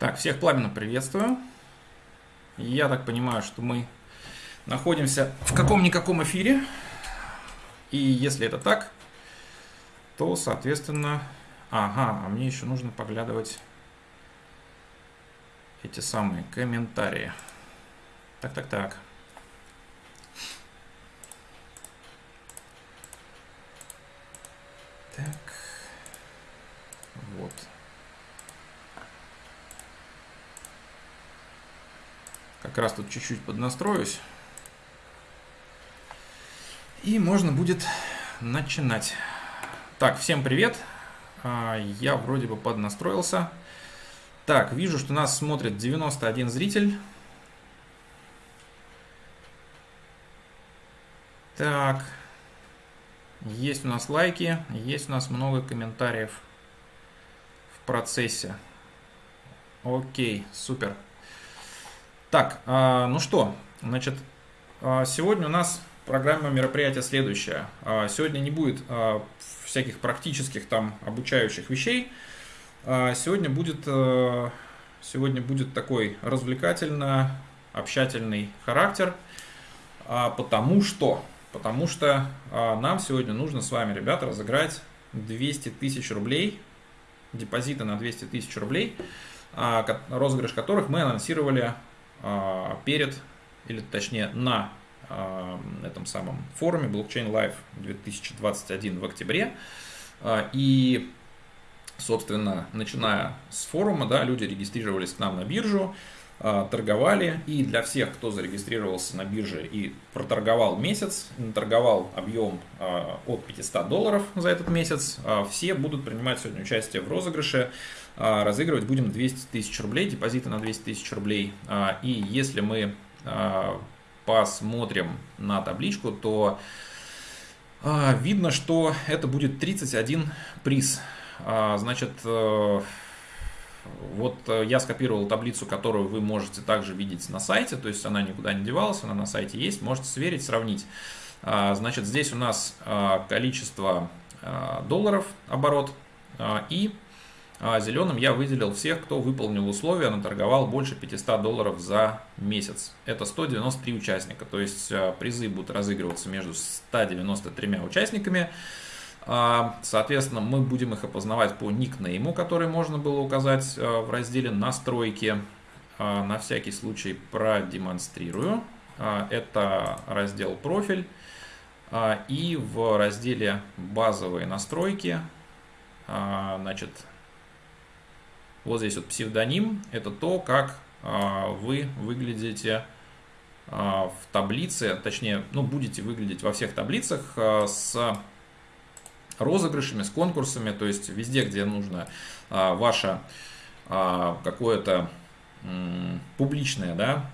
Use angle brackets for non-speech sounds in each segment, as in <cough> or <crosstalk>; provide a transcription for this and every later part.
Так, всех пламенно приветствую. Я так понимаю, что мы находимся в каком-никаком эфире. И если это так, то, соответственно... Ага, а мне еще нужно поглядывать эти самые комментарии. Так, так, так. Так. Вот. Как раз тут чуть-чуть поднастроюсь. И можно будет начинать. Так, всем привет. А, я вроде бы поднастроился. Так, вижу, что нас смотрит 91 зритель. Так, есть у нас лайки, есть у нас много комментариев в процессе. Окей, супер. Так, а, ну что, значит, а, сегодня у нас программа мероприятия следующая. А, сегодня не будет всяких практических там обучающих вещей. Сегодня будет, сегодня будет такой развлекательно общательный характер, потому что, потому что нам сегодня нужно с вами, ребята, разыграть 200 тысяч рублей, депозиты на 200 тысяч рублей, розыгрыш которых мы анонсировали перед, или точнее на а, этом самом форуме Blockchain Live 2021 в октябре. А, и, собственно, начиная с форума, да, люди регистрировались к нам на биржу, торговали. И для всех, кто зарегистрировался на бирже и проторговал месяц, торговал объем от 500 долларов за этот месяц, все будут принимать сегодня участие в розыгрыше а, разыгрывать будем 200 тысяч рублей, депозиты на 200 тысяч рублей. А, и если мы а, посмотрим на табличку, то видно, что это будет 31 приз. Значит, э, вот э, я скопировал таблицу, которую вы можете также видеть на сайте, то есть она никуда не девалась, она на сайте есть, можете сверить, сравнить. Значит, здесь у нас количество долларов оборот и а зеленым я выделил всех, кто выполнил условия, наторговал больше 500 долларов за месяц. Это 193 участника, то есть а, призы будут разыгрываться между 193 участниками. А, соответственно, мы будем их опознавать по никнейму, который можно было указать а, в разделе «Настройки». На всякий случай продемонстрирую. Это раздел «Профиль». И в разделе «Базовые настройки» значит, вот здесь вот псевдоним – это то, как а, вы выглядите а, в таблице, точнее, ну, будете выглядеть во всех таблицах а, с розыгрышами, с конкурсами, то есть везде, где нужно ваше какое-то публичное, да,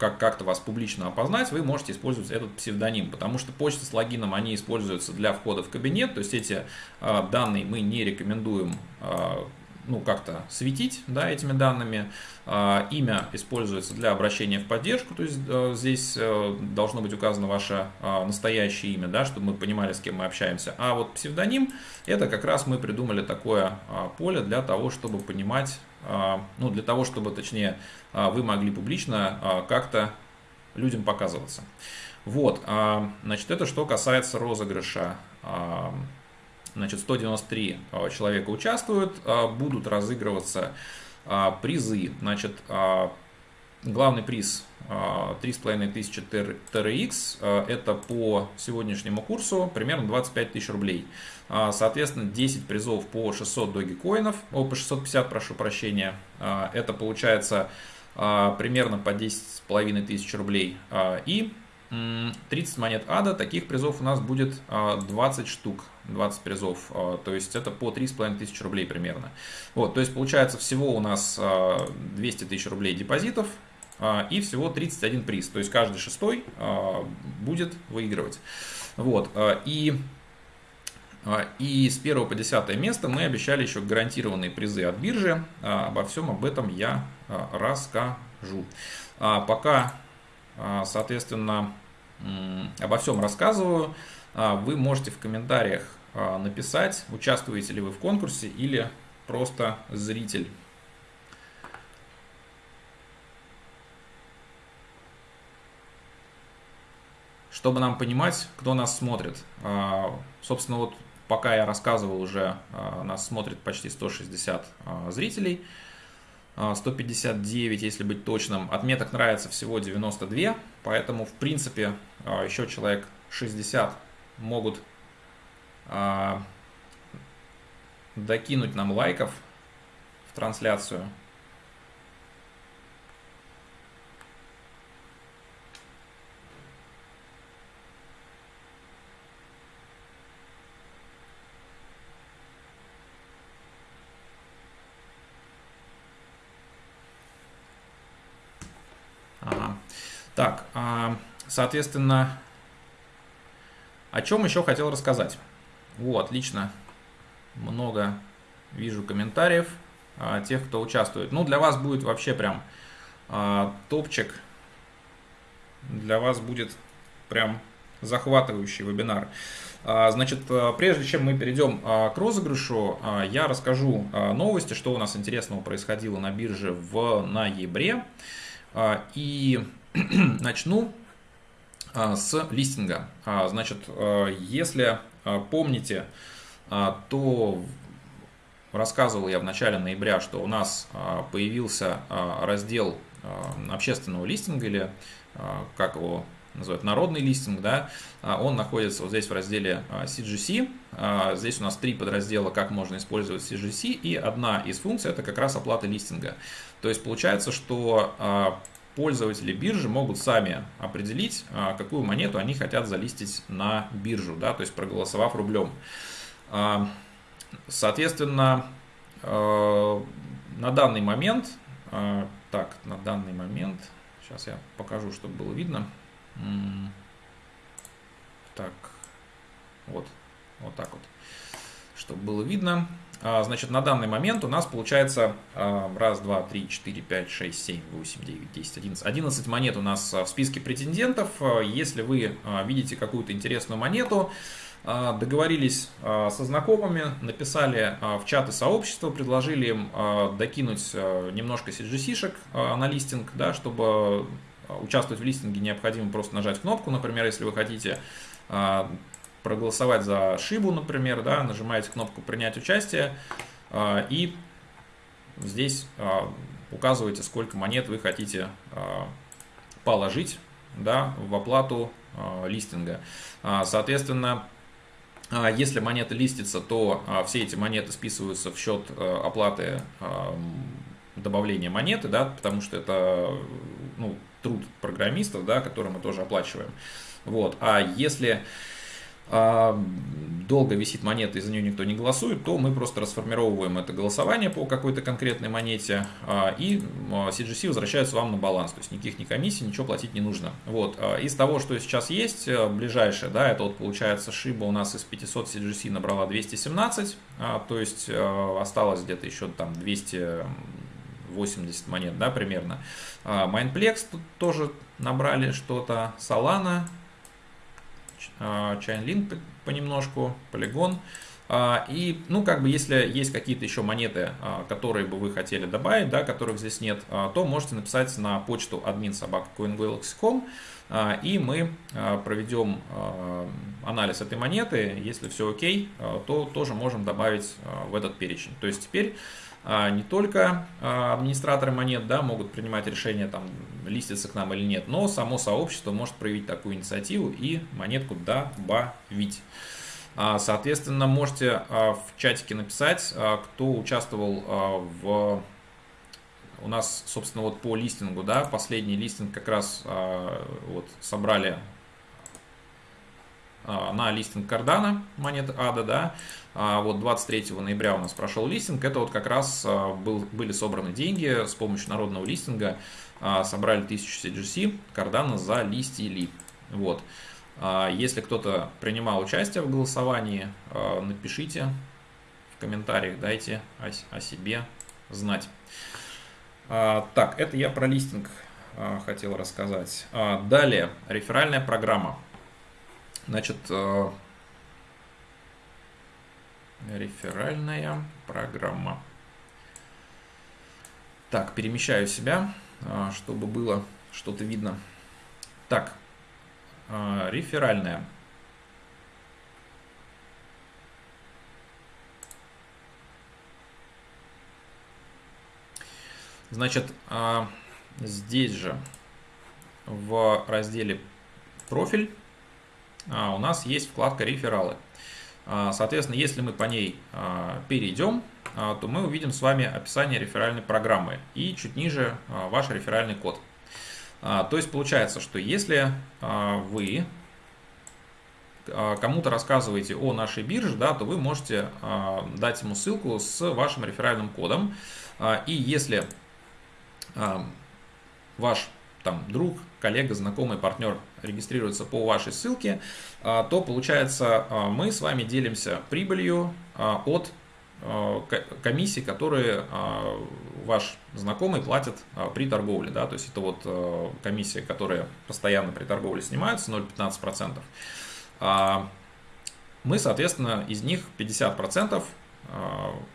как как-то вас публично опознать, вы можете использовать этот псевдоним, потому что почта с логином, они используются для входа в кабинет, то есть эти э, данные мы не рекомендуем э, ну, как-то светить да, этими данными. Э, имя используется для обращения в поддержку, то есть э, здесь э, должно быть указано ваше настоящее имя, да, чтобы мы понимали, с кем мы общаемся. А вот псевдоним, это как раз мы придумали такое поле для того, чтобы понимать, а, ну, для того, чтобы, точнее, а, вы могли публично а, как-то людям показываться. Вот, значит, это что касается розыгрыша. Значит, 193 человека участвуют, будут разыгрываться призы. Значит, главный приз 3500 TRX, это по сегодняшнему курсу примерно 25 тысяч рублей. А, соответственно, 10 призов по 600 догикоинов, о, по 650, прошу прощения. А, это получается а, примерно по 10,5 тысяч рублей. И 30 монет ада, таких призов у нас будет 20 штук, 20 призов, то есть это по 3,5 тысяч рублей примерно. Вот, то есть получается всего у нас 200 тысяч рублей депозитов и всего 31 приз, то есть каждый шестой будет выигрывать. Вот, и а, и с 1 по 10 место мы обещали еще гарантированные призы от биржи. А, обо всем об этом я а, расскажу. Пока, соответственно, обо всем рассказываю, вы можете в комментариях написать, участвуете ли вы в конкурсе или просто зритель. Чтобы нам понимать, кто нас смотрит. Собственно, вот пока я рассказывал уже, нас смотрит почти 160 зрителей. 159, если быть точным. Отметок нравится всего 92, поэтому, в принципе, еще человек 60 могут докинуть нам лайков в трансляцию. Ага. Так, а, соответственно, о чем еще хотел рассказать? Вот, отлично много вижу комментариев а, тех, кто участвует. Ну, для вас будет вообще прям а, топчик. Для вас будет прям захватывающий вебинар. Значит, а, прежде чем мы перейдем к розыгрышу, я расскажу новости, что у нас интересного происходило на бирже в ноябре. И <clears throat> начну с листинга. Значит, если помните, а, то рассказывал я в начале ноября, что у нас а, появился а, раздел общественного листинга или как его называют, народный листинг, да, он находится вот здесь в разделе CGC. Здесь у нас три подраздела, как можно использовать CGC, и одна из функций это как раз оплата листинга. То есть получается, что пользователи биржи могут сами определить, какую монету они хотят залистить на биржу, да, то есть проголосовав рублем. А, соответственно, э, на данный момент, так, на данный момент, сейчас я покажу, чтобы было видно. Так, вот, вот так вот, чтобы было видно. А, значит, на данный момент у нас получается а, раз, два, три, четыре, пять, шесть, семь, восемь, девять, десять, одиннадцать. Одиннадцать монет у нас в списке претендентов. Если вы видите какую-то интересную монету, а, договорились а, со знакомыми, написали а, в чаты сообщества, предложили им докинуть немножко CGC-шек на листинг, да, чтобы участвовать в листинге необходимо просто нажать кнопку, например, если вы хотите проголосовать за шибу, например, да, нажимаете кнопку «Принять участие» и здесь указываете, сколько монет вы хотите положить да, в оплату листинга. Соответственно, а, если монета листится, то а, все эти монеты списываются в счет оплаты добавления монеты, да, потому что это ну, труд программистов, да, который мы тоже оплачиваем. Вот. А если а, долго висит монета и за нее никто не голосует, то мы просто расформировываем это голосование по какой-то конкретной монете, а, и CGC возвращается вам на баланс. То есть никаких ни комиссий, ничего платить не нужно. Вот. А, из того, что сейчас есть, э, ближайшее, да, это вот получается шиба у нас из 500 CGC набрала 217, то есть э, осталось где-то еще там 280 монет, да, примерно. Mindplex тут тоже набрали что-то, Solana Chainlink понемножку, Polygon. А, и, ну, как бы, если есть какие-то еще монеты, а, которые бы вы хотели добавить, да, которых здесь нет, а, то можете написать на почту admin admin.coingalaxy.com, и мы проведем анализ этой монеты. Если все окей, то тоже можем добавить в этот перечень. То есть теперь а, не только а, администраторы монет да, могут принимать решение, там, листиться к нам или нет, но само сообщество может проявить такую инициативу и монетку добавить. А, соответственно, можете в чатике написать, кто участвовал в... У нас, собственно, вот по листингу, да, последний листинг как раз вот собрали на листинг Кардана монеты ADA, да, а вот 23 ноября у нас прошел листинг. Это вот как раз а, был, были собраны деньги с помощью народного листинга. А, собрали 1000 CGC, Cardano залистили. Вот. Если кто-то принимал участие в голосовании, напишите в комментариях, дайте о себе знать. Так, это я про листинг хотел рассказать. Далее, реферальная программа. Значит, реферальная программа. Так, перемещаю себя, а, чтобы было что-то видно. Так, реферальная. Значит, здесь же в разделе «Профиль» у нас есть вкладка «Рефералы». Соответственно, если мы по ней перейдем, то мы увидим с вами описание реферальной программы и чуть ниже ваш реферальный код. То есть получается, что если вы кому-то рассказываете о нашей бирже, да, то вы можете дать ему ссылку с вашим реферальным кодом. И если ваш там, друг, коллега, знакомый, партнер регистрируется по вашей ссылке, а, то получается а, мы с вами делимся прибылью а, от комиссии, которые ваш знакомый платит при торговле. Да? То есть это вот комиссия, которая постоянно при торговле снимается, 0,15%. Мы, соответственно, из них 50%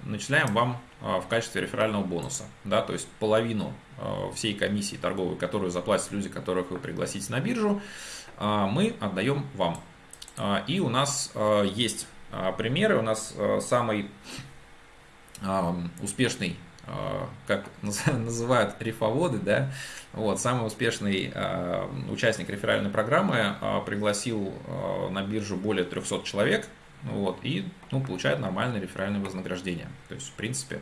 начисляем вам в качестве реферального бонуса. Да? То есть половину Э, всей комиссии торговой, которую заплатят люди, которых вы пригласите на биржу, э, мы отдаем вам. Э, и у нас есть примеры. У нас самый успешный, как <laughs> называют рифоводы, да, вот, самый успешный участник реферальной программы пригласил на биржу более 300 человек, вот, и ну, получает нормальное реферальное вознаграждение. То есть, в принципе,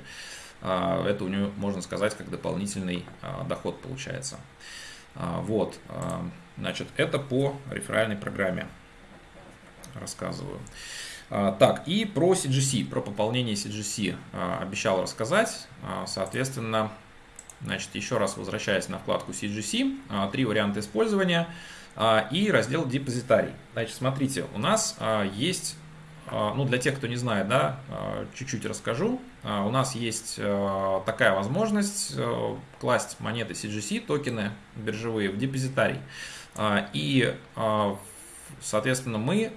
а, это у него, можно сказать, как дополнительный а, доход получается. А, вот, значит, это по реферальной программе рассказываю. Так, и про CGC, про пополнение CGC обещал рассказать. Соответственно, значит, еще раз возвращаясь на вкладку CGC, три варианта использования и раздел депозитарий. Значит, смотрите, у нас есть ну, для тех, кто не знает, да, а, чуть-чуть расскажу. А, у нас есть такая возможность класть монеты CGC, токены биржевые, в депозитарий. И, соответственно, мы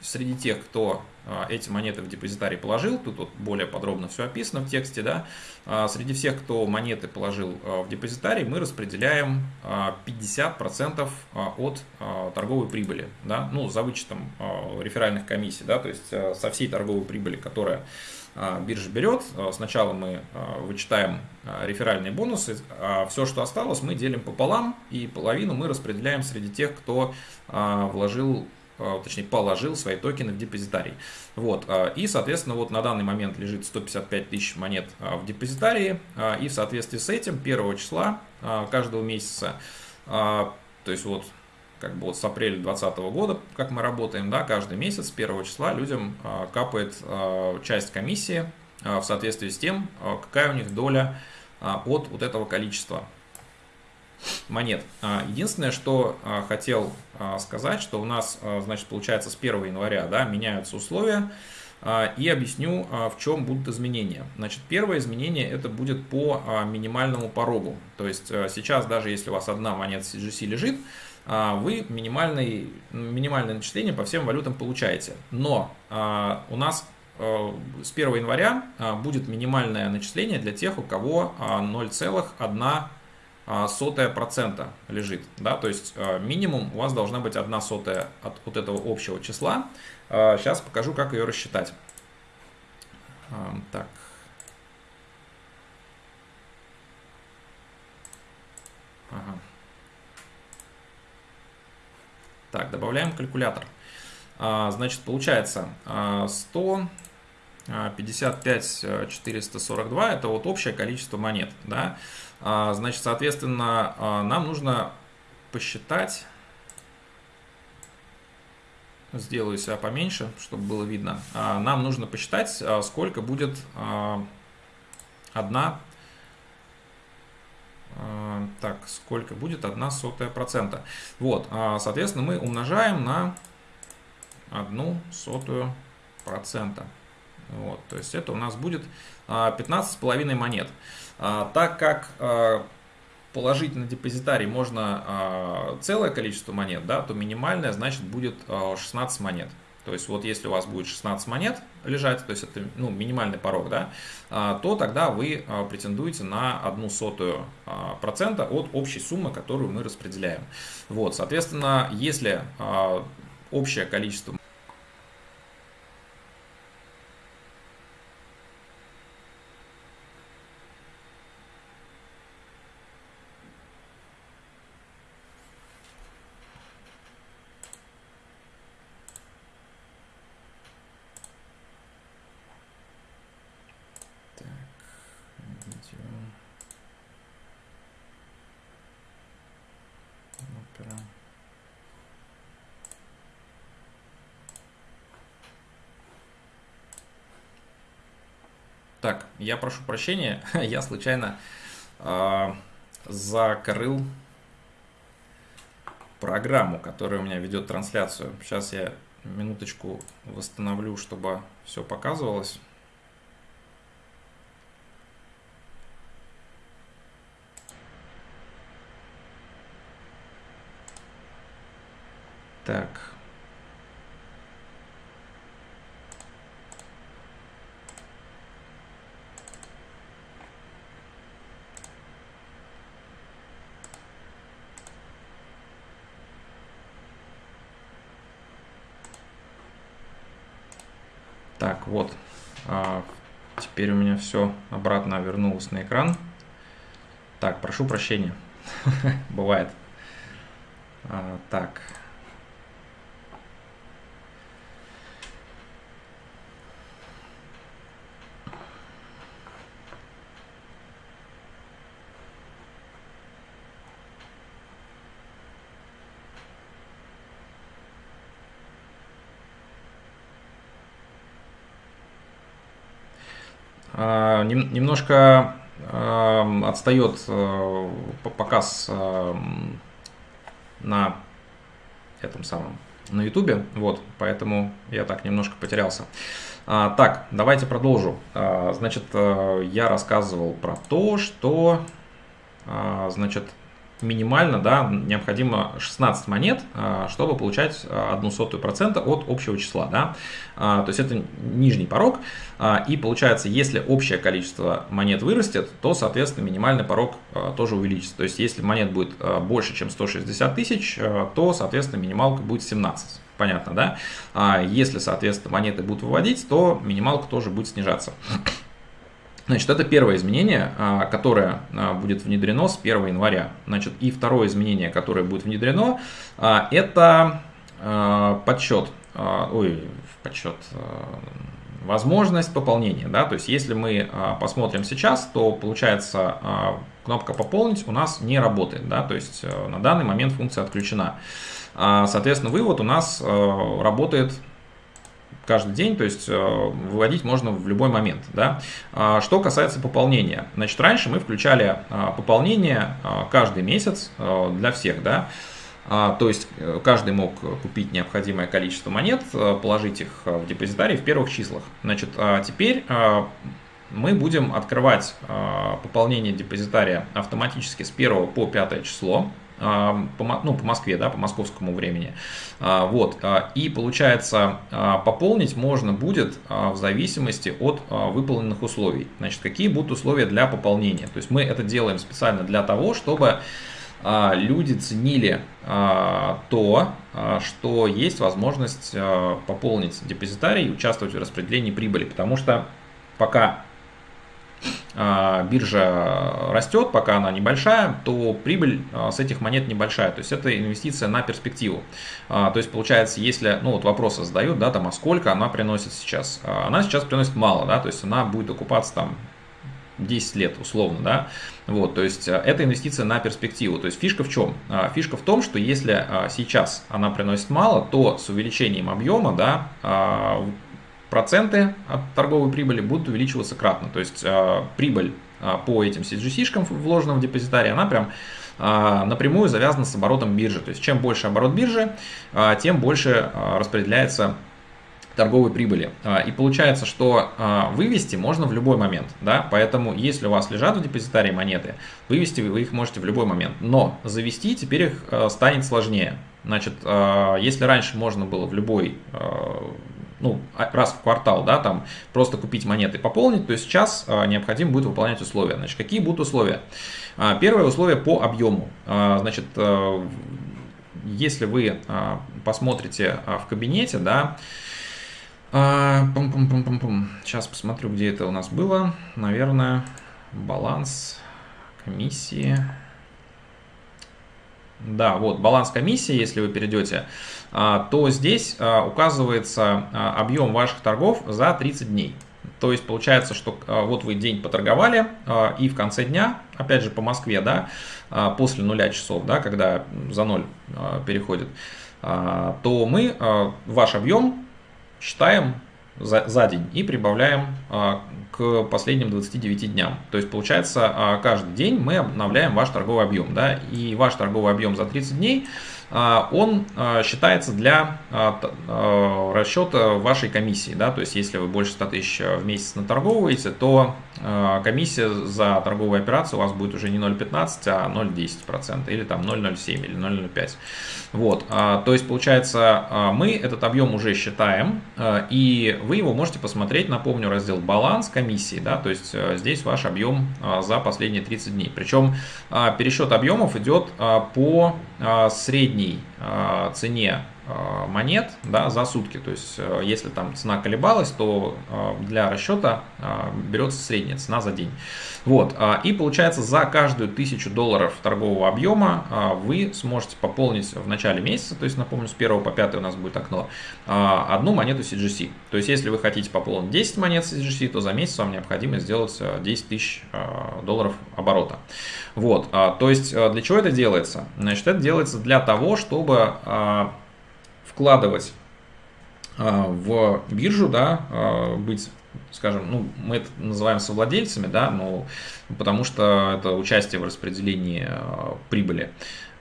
среди тех, кто а, эти монеты в депозитарий положил, тут вот более подробно все описано в тексте, да, а, среди всех, кто монеты положил а, в депозитарий, мы распределяем 50% от торговой прибыли, да, ну, за вычетом реферальных комиссий, да, то есть со всей торговой прибыли, которая биржа берет, сначала мы вычитаем реферальные бонусы, а все, что осталось, мы делим пополам, и половину мы распределяем среди тех, кто вложил точнее положил свои токены в депозитарий. Вот, э, и, соответственно, вот на данный момент лежит 155 тысяч монет э, в депозитарии, и в соответствии с этим 1 числа каждого месяца, то есть вот как бы вот с апреля 2020 года, как мы работаем, да, каждый месяц 1 числа людям капает часть комиссии в соответствии с тем, какая у них доля от вот этого количества монет. А, единственное, что а, хотел а, сказать, что у нас, значит, получается с 1 января да, меняются условия, и объясню, в чем будут изменения. Значит, первое изменение это будет по минимальному порогу. То есть сейчас, даже если у вас одна монета CGC лежит, вы минимальный, минимальное начисление по всем валютам получаете. Но у нас с 1 января будет минимальное начисление для тех, у кого 0,1 а, сотая процента лежит. Да? То есть а, минимум у вас должна быть одна сотая от вот этого общего числа. Сейчас а, покажу, как ее рассчитать. Так. Ага. Так, добавляем калькулятор. Значит, получается 100 55 442 это вот общее количество монет. Да? А, значит, соответственно, а, нам нужно посчитать, сделаю себя поменьше, чтобы было видно, а, нам нужно посчитать, сколько будет одна, так, сколько будет одна сотая процента. Вот, соответственно, мы умножаем на одну сотую процента. Вот, то есть это у нас будет 15,5 монет. А, так как а, положить на депозитарий можно а, целое количество монет, да, то минимальное значит будет 16 монет. То есть вот если у вас будет 16 монет лежать, то есть это ну, минимальный порог, да, а, то тогда вы а, претендуете на одну сотую а, процента от общей суммы, которую мы распределяем. Вот, соответственно, если общее количество Так, я прошу прощения, <laughs> я случайно э, закрыл программу, которая у меня ведет трансляцию. Сейчас я минуточку восстановлю, чтобы все показывалось. Так. Так, вот. А, теперь у меня все обратно вернулось на экран. Так, прошу прощения. <laughs> Бывает. А, так. Немножко отстает э, показ на этом самом на ютубе, вот, поэтому я так немножко потерялся. А, так, давайте продолжу. А, значит, э, я рассказывал про то, что, значит, минимально да, необходимо 16 монет, а, чтобы получать а, одну сотую процента от общего числа. Да? А, то есть это нижний порог. И получается, если общее количество монет вырастет, то, соответственно, минимальный порог тоже увеличится. То есть если монет будет больше, чем 160 тысяч, то, соответственно, минималка будет 17. Понятно, да? Если, соответственно, монеты будут выводить, то минималка тоже будет снижаться. Значит, это первое изменение, а, которое а, будет внедрено с 1 января. Значит, и второе изменение, которое будет внедрено, а, это подсчет, ой, подсчет, возможность пополнения. Да? То есть, если мы посмотрим сейчас, то получается кнопка «Пополнить» у нас не работает. Да? То есть, на данный момент функция отключена. Соответственно, вывод у нас работает каждый день, то есть э, выводить можно в любой момент. Да? А, что касается пополнения. Значит, раньше мы включали а, пополнение а, каждый месяц для всех. Да? То есть э, каждый мог купить необходимое количество монет, э, положить их в депозитарий в первых числах. Значит, теперь мы будем открывать пополнение депозитария автоматически с 1 по 5 число по, ну, по Москве, да, по московскому времени. А, вот. А, и получается, а, пополнить можно будет в зависимости от выполненных условий. Значит, какие будут условия для пополнения? То есть мы это делаем специально для того, чтобы люди ценили то, что есть возможность пополнить депозитарий и участвовать в распределении прибыли. Потому что пока а, биржа растет, пока она небольшая, то прибыль а, с этих монет небольшая. То есть это инвестиция на перспективу. А, то есть получается, если, ну вот вопросы задают, да, там, а сколько она приносит сейчас? Она сейчас приносит мало, да, то есть она будет окупаться там 10 лет условно, да, вот, то есть это инвестиция на перспективу, то есть фишка в чем? Фишка в том, что если сейчас она приносит мало, то с увеличением объема, да, проценты от торговой прибыли будут увеличиваться кратно. То есть э, прибыль э, по этим CGC-шкам вложенным в депозитарий, она прям э, напрямую завязана с оборотом биржи. То есть чем больше оборот биржи, тем больше распределяется торговой прибыли. И получается, что вывести можно в любой момент. Да? Поэтому, если у вас лежат в депозитарии монеты, вывести вы их можете в любой момент. Но завести теперь их станет сложнее. Значит, если раньше можно было в любой ну, а, раз в квартал, да, там просто купить монеты пополнить, то сейчас необходимо будет выполнять условия. Значит, какие будут условия? Первое условие по объему. Значит, если вы посмотрите в кабинете, да, сейчас посмотрю, где это у нас было. Наверное, баланс комиссии. Да, вот баланс комиссии, если вы перейдете, а, то здесь а, указывается а, объем ваших торгов за 30 дней. То есть получается, что вот вы день поторговали, и в конце дня, опять же по Москве, да, после нуля часов, да, когда за ноль переходит, то мы ваш объем считаем за, за день и прибавляем к последним 29 дням. То есть получается а, каждый день мы обновляем ваш торговый объем. Да, и ваш торговый объем за 30 дней а, он а, считается для расчета вашей комиссии. Да, то есть если вы больше 100 тысяч в месяц наторговываете, то комиссия за торговую операцию у вас будет уже не 0,15, а 0,10% или там 0,07 или 0,05. Вот, то есть получается мы этот объем уже считаем и вы его можете посмотреть, напомню, раздел баланс, комиссии, да, то есть э, здесь ваш объем а, за последние 30 дней. Причем а, пересчет объемов идет а, по средней цене. Э, монет да, за сутки. То есть, э, если там цена колебалась, то э, для расчета берется средняя цена за день. Вот. И получается, за каждую тысячу долларов торгового объема вы сможете пополнить в начале месяца, то есть, напомню, с 1 по 5 у нас будет окно, одну монету CGC. То есть, если вы хотите пополнить 10 монет CGC, то за месяц вам необходимо сделать 10 тысяч долларов оборота. Вот. То есть, для чего это делается? Значит, это делается для того, чтобы вкладывать а, в биржу, да, а, быть скажем, ну, мы это называем совладельцами, да, но потому что это участие в распределении а, прибыли,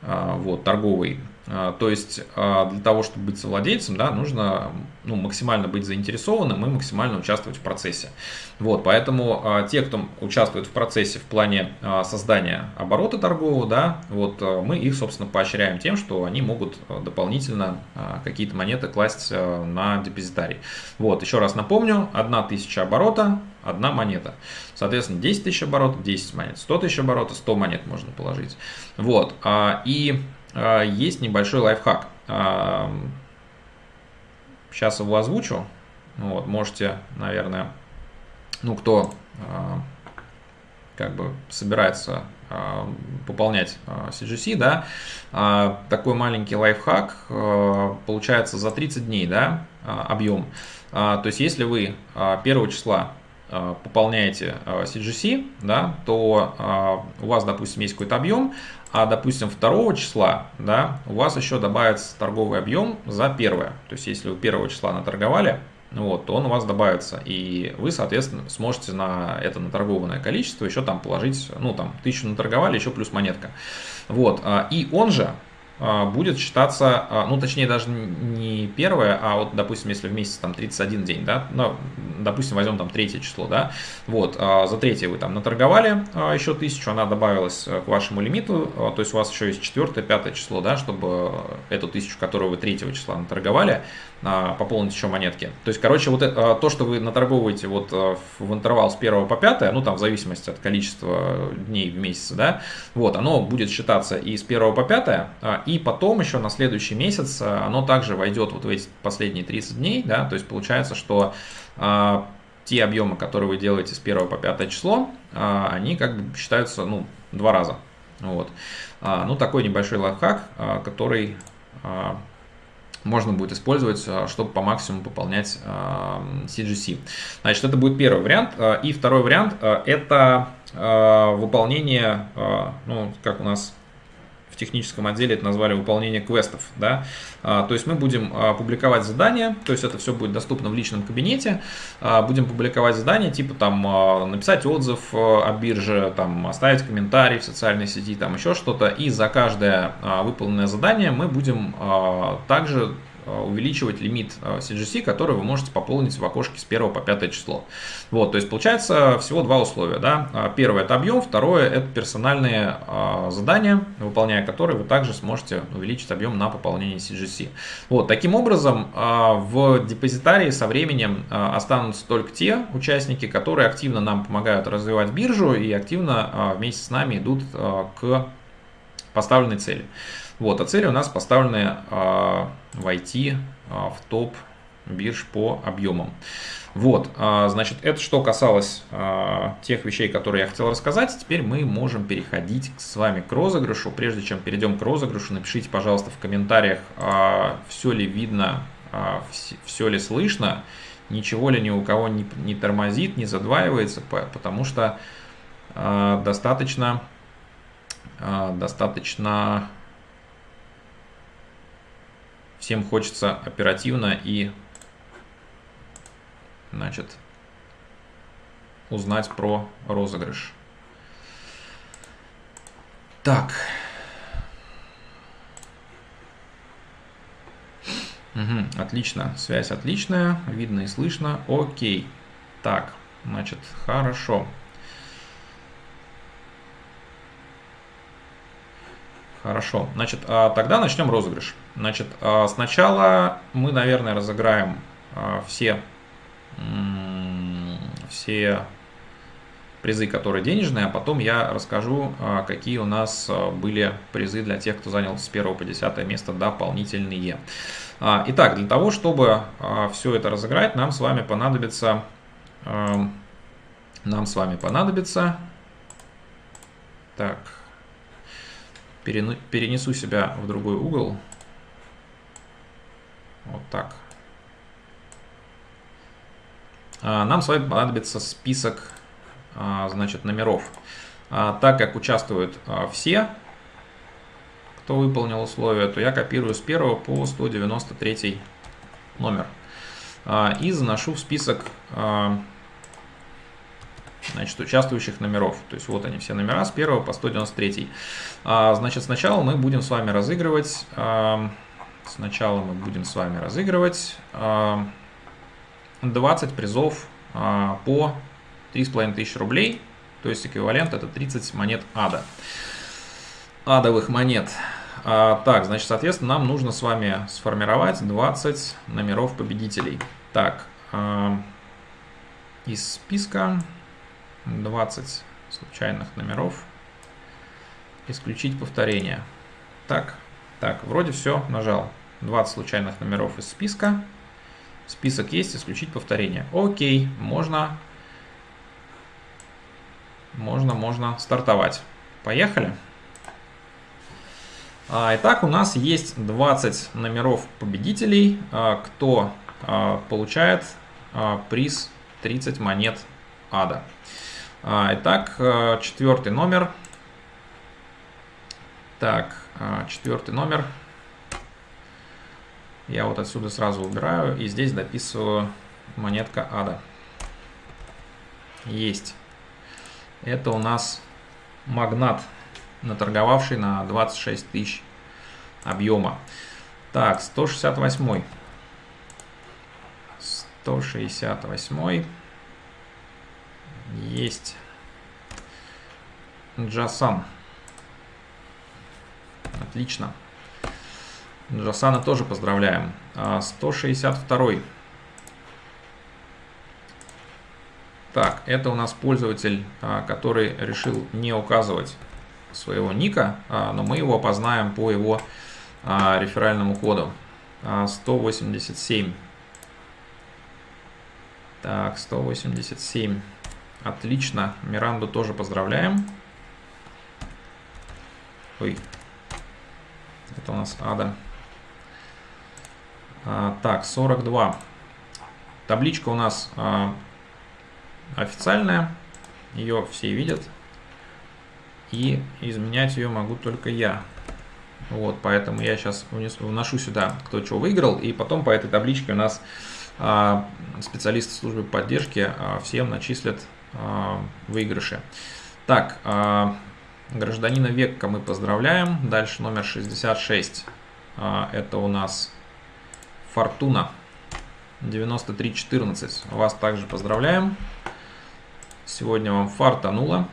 вот, торговой то есть а, для того, чтобы быть совладельцем, да, нужно ну, максимально быть заинтересованным и максимально участвовать в процессе. Вот, поэтому а, те, кто участвует в процессе в плане создания оборота торгового, да, вот мы их, собственно, поощряем тем, что они могут дополнительно какие-то монеты класть на депозитарий. Вот, еще раз напомню, 1000 оборота, одна монета. Соответственно, 10 тысяч оборотов, 10 монет, 100 тысяч оборотов, 100 монет можно положить. Вот, и а, есть небольшой лайфхак. Сейчас а, его озвучу. Вот, можете, наверное, ну, кто а, как бы собирается пополнять CGC, да, такой маленький лайфхак получается за 30 дней, да, объем. То есть, если вы 1 числа пополняете CGC, да, то у вас, допустим, есть какой-то объем, а, допустим, 2 числа, да, у вас еще добавится торговый объем за первое. То есть, если вы 1 числа наторговали, вот, то он у вас добавится, и вы, соответственно, сможете на это наторгованное количество еще там положить, ну, там, тысячу наторговали, еще плюс монетка. Вот, и он же будет считаться, а, ну, точнее, даже не первое, а вот, допустим, если в месяц там 31 день, да, ну, допустим, возьмем там третье число, да, вот, а, за третье вы там наторговали еще тысячу, она добавилась к вашему лимиту, то есть у вас еще есть четвертое, пятое число, да, чтобы эту тысячу, которую вы третьего числа наторговали, пополнить еще монетки. То есть, короче, вот это, то, что вы наторговываете вот в интервал с 1 по 5, ну, там, в зависимости от количества дней в месяц, да, вот, оно будет считаться и с 1 по 5, и потом еще на следующий месяц оно также войдет вот в эти последние 30 дней, да, то есть получается, что а, те объемы, которые вы делаете с 1 по 5 число, а, они как бы считаются, ну, два раза. Вот. А, ну, такой небольшой лайфхак, а, который а, можно будет использовать, а, чтобы по максимуму пополнять а, CGC. Значит, это будет первый вариант. А, и второй вариант – это выполнение, ну, как у нас техническом отделе это назвали выполнение квестов. Да? А, то есть мы будем а, публиковать задания, то есть это все будет доступно в личном кабинете. А, будем публиковать задания, типа там написать отзыв о бирже, там, оставить комментарий в социальной сети, там еще что-то. И за каждое выполненное задание мы будем также увеличивать лимит CGC, который вы можете пополнить в окошке с 1 по 5 число. Вот, то есть получается всего два условия. Да? Первое это объем, второе это персональные задания, выполняя которые вы также сможете увеличить объем на пополнение CGC. Вот, таким образом в депозитарии со временем останутся только те участники, которые активно нам помогают развивать биржу и активно вместе с нами идут к поставленной цели. Вот, а цели у нас поставлены э, войти э, в топ бирж по объемам. Вот, э, значит, это что касалось э, тех вещей, которые я хотел рассказать. Теперь мы можем переходить с вами к розыгрышу. Прежде чем перейдем к розыгрышу, напишите, пожалуйста, в комментариях, все ли видно, все ли слышно, ничего ли ни у кого не, не тормозит, не задваивается, потому что достаточно, достаточно Всем хочется оперативно и значит, узнать про розыгрыш. Так. Угу, отлично, связь отличная, видно и слышно. Окей. Так, значит, хорошо. Хорошо, значит, а тогда начнем розыгрыш. Значит, а, сначала мы, наверное, разыграем а, все, все призы, которые денежные, а потом я расскажу, какие у нас были призы для тех, кто занял с 1 по 10 место дополнительные. Итак, для того, чтобы все это разыграть, нам с вами понадобится, нам с вами понадобится, так, перенесу себя в другой угол. Вот так. А, нам с вами понадобится список а, значит, номеров. А, так как участвуют все, кто выполнил условия, то я копирую с 1 по 193 номер. И заношу в список значит, участвующих номеров. То есть вот они все номера с 1 по 193. А, значит, сначала мы будем с вами разыгрывать, сначала мы будем с вами разыгрывать а, 20 призов а, по 3500 рублей, то есть эквивалент это 30 монет ада. Адовых монет. А, так, значит, соответственно, нам нужно с вами сформировать 20 номеров победителей. Так, а, из списка 20 случайных номеров. Исключить повторение. Так, так, вроде все, нажал. 20 случайных номеров из списка. Список есть, исключить повторение. Окей, можно, можно, можно стартовать. Поехали. А, итак, у нас есть 20 номеров победителей, а, кто а, получает приз 30 монет ада. Итак, э, четвертый номер. Так, э, четвертый номер. Я вот отсюда сразу убираю и здесь дописываю монетка ада. Есть. Это у нас магнат, наторговавший на 26 тысяч объема. Так, 168. 168. Есть. Джасан. Отлично. Джасана тоже поздравляем. 162. А, так, это у нас пользователь, а, который решил не указывать своего ника, а, но мы его опознаем по его реферальному коду. 187. Так, 187. Отлично. Миранду тоже поздравляем. Ой. Это у нас Ада. А, так, 42. Табличка у нас а, официальная. Ее все видят. И изменять ее могу только я. Вот, поэтому я сейчас внесу, вношу сюда, кто что выиграл. И потом по этой табличке у нас а, специалисты службы поддержки а, всем начислят выигрыше. Так, гражданина Векка мы поздравляем. Дальше номер 66. А, это у нас Фортуна 9314. Вас также поздравляем. Сегодня вам фартануло.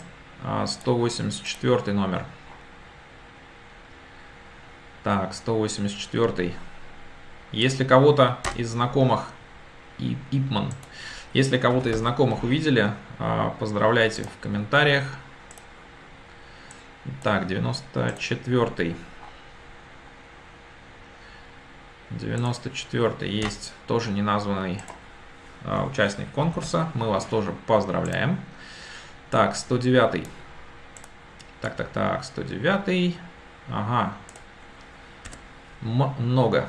184 а, номер. Так, 184. Если кого-то из знакомых, и Ипман, если кого-то из знакомых увидели, а, поздравляйте в комментариях. Так, 94. 94 есть тоже неназванный а, участник конкурса. Мы вас тоже поздравляем. Так, 109. Так, так, так, 109. Ага. Много.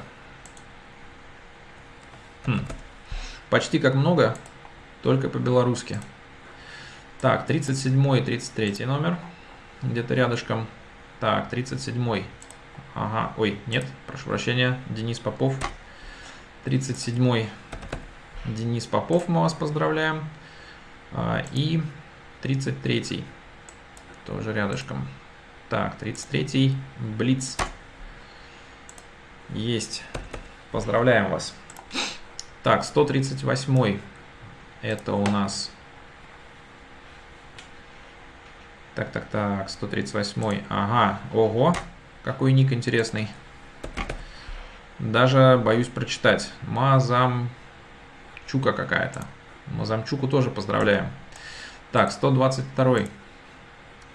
Хм. Почти как много, только по-белорусски. Так, 37 и 33 номер. Где-то рядышком. Так, 37 Ага, ой, нет, прошу прощения, Денис Попов. 37-й Денис Попов, мы вас поздравляем. А, и 33-й, тоже рядышком. Так, 33-й, Блиц. Есть. Поздравляем вас. Так, 138-й, это у нас... Так, так, так, 138-й, ага, ого, какой ник интересный. Даже боюсь прочитать. Мазамчука какая-то. Мазамчуку тоже поздравляем. Так, 122.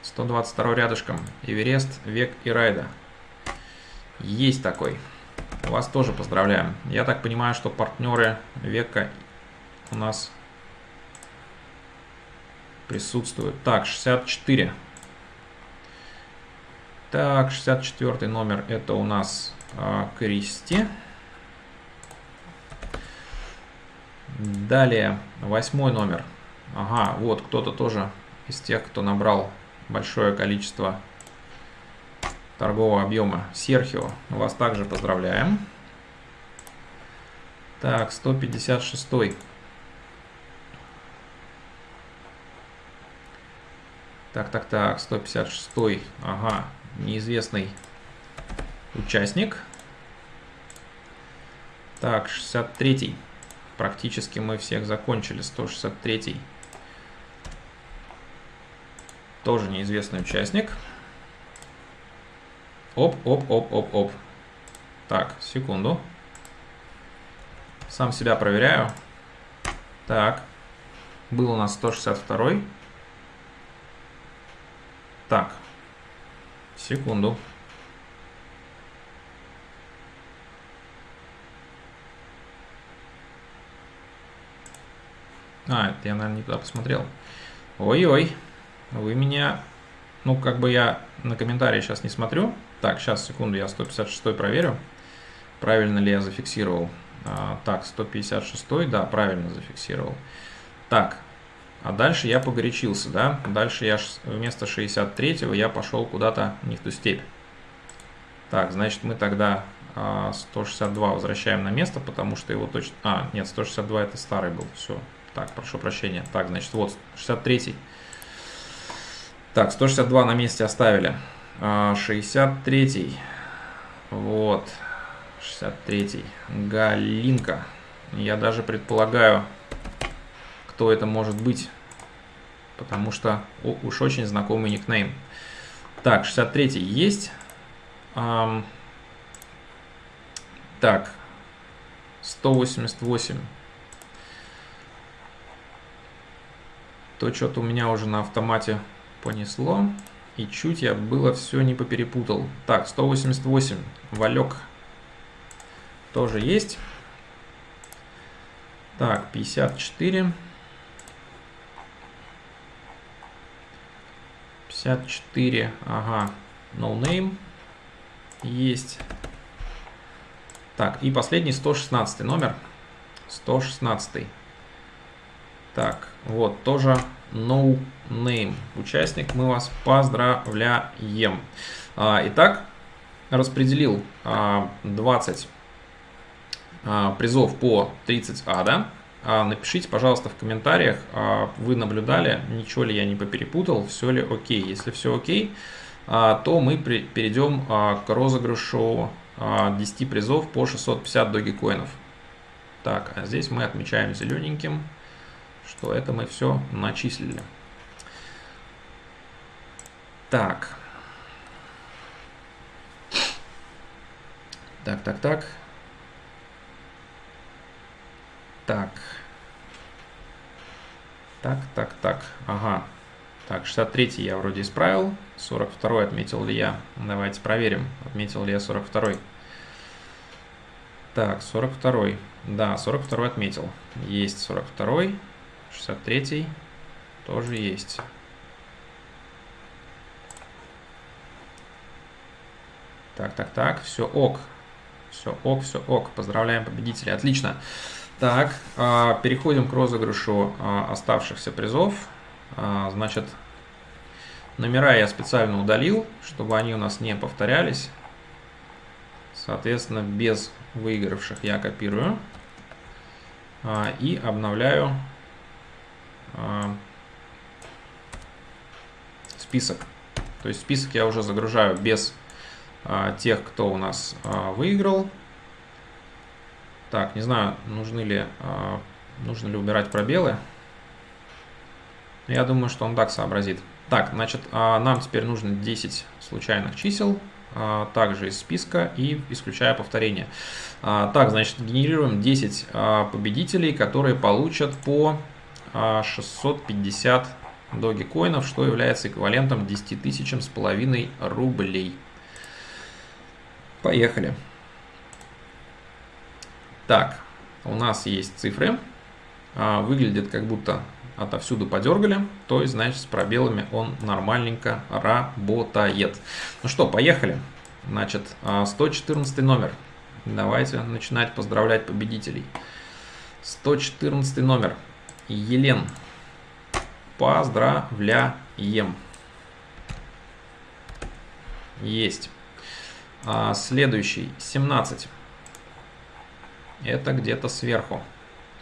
122 рядышком. Эверест, Век и Райда. Есть такой. Вас тоже поздравляем. Я так понимаю, что партнеры Века у нас присутствуют. Так, 64. Так, 64 номер это у нас а, Кристи. Далее, восьмой номер. Ага, вот кто-то тоже из тех, кто набрал большое количество торгового объема. Серхио, вас также поздравляем. Так, 156. Так, так, так, 156. Ага, неизвестный участник. Так, 63-й. Практически мы всех закончили. 163-й. Тоже неизвестный участник. Оп, оп, оп, оп, оп. Так, секунду. Сам себя проверяю. Так. Был у нас 162. -й. Так, Секунду. А, это я, наверное, не туда посмотрел. Ой-ой, вы меня... Ну, как бы я на комментарии сейчас не смотрю. Так, сейчас, секунду, я 156 проверю. Правильно ли я зафиксировал. А, так, 156, да, правильно зафиксировал. Так, а дальше я погорячился, да? Дальше я вместо 63-го я пошел куда-то не в ту степь. Так, значит мы тогда 162 а, возвращаем на место, потому что его точно... А, нет, 162 это старый был, все. Так, прошу прощения. Так, значит, вот 63. Так, 162 на месте оставили. 63. А, вот. 63. Галинка. Я даже предполагаю, кто это может быть, потому что уж очень знакомый никнейм. Так, 63 есть. Эм, так, 188. То что-то у меня уже на автомате понесло. И чуть я было все не поперепутал. Так, 188. Валек тоже есть. Так, 54. 54, ага, no name есть. Так, и последний 116 номер. 116. Так, вот, тоже no name участник. Мы вас поздравляем. А, итак, распределил а, 20 а, призов по 30 ада. А, напишите, пожалуйста, в комментариях, а, вы наблюдали, ничего ли я не поперепутал, все ли окей. Если все окей, а, то мы перейдем к розыгрышу 10 призов по 650 догикоинов. Так, а здесь мы отмечаем зелененьким, что это мы все начислили. Так. Так, так, так. Так. Так, так, так. Ага. Так, 63 я вроде исправил. 42 отметил ли я? Давайте проверим, отметил ли я 42. Так, 42. Да, 42 отметил. Есть 42. 63 тоже есть. Так, так, так, все ок. Все ок, все ок. Поздравляем победителей. Отлично. Так, а, переходим к розыгрышу а, оставшихся призов. А, значит, номера я специально удалил, чтобы они у нас не повторялись. Соответственно, без выигравших я копирую и обновляю список. То есть список я уже загружаю без тех, кто у нас выиграл. Так, не знаю, нужны ли, нужно ли убирать пробелы. Я думаю, что он так сообразит. Так, значит, а, нам теперь нужно 10 случайных чисел, а, также из списка и исключая повторение. А, так, значит, генерируем 10 победителей, которые получат по 650 доги-коинов, что является эквивалентом 10 тысячам с половиной рублей. Поехали. Так, у нас есть цифры. Выглядит как будто отовсюду подергали, то есть, значит, с пробелами он нормальненько работает. Ну что, поехали. Значит, 114 а, номер. Давайте начинать поздравлять победителей. 114 номер. Елен. Поздравляем. Есть. А, следующий. 17. Это где-то сверху.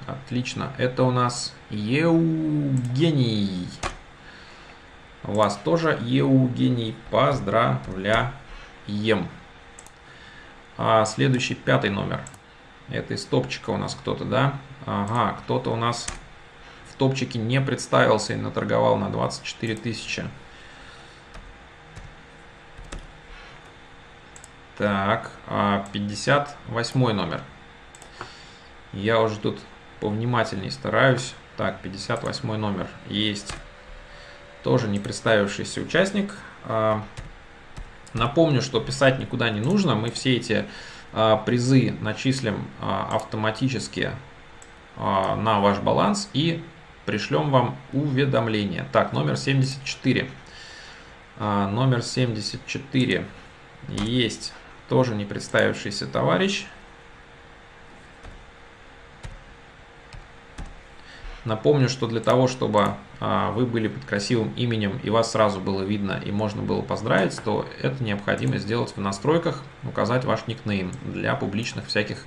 Отлично. Это у нас Евгений. Вас тоже Евгений. Поздравляем. А следующий пятый номер. Это из топчика у нас кто-то, да? Ага, кто-то у нас в топчике не представился и наторговал на 24 тысячи. Так, 58 а номер. Я уже тут повнимательней стараюсь. Так, 58 номер есть. Тоже не представившийся участник. А, напомню, что писать никуда не нужно. Мы все эти а, призы начислим а, автоматически на ваш баланс и пришлем вам уведомление. Так, номер 74. Номер 74 есть тоже не представившийся товарищ. Напомню, что для того, чтобы а, вы были под красивым именем и вас сразу было видно и можно было поздравить, то это необходимо сделать в настройках, указать ваш никнейм для публичных всяких